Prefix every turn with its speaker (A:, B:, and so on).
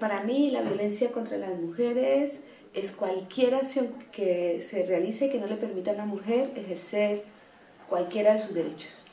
A: Para mí la violencia contra las mujeres es cualquier acción que se realice que no le permita a una mujer ejercer cualquiera de sus derechos.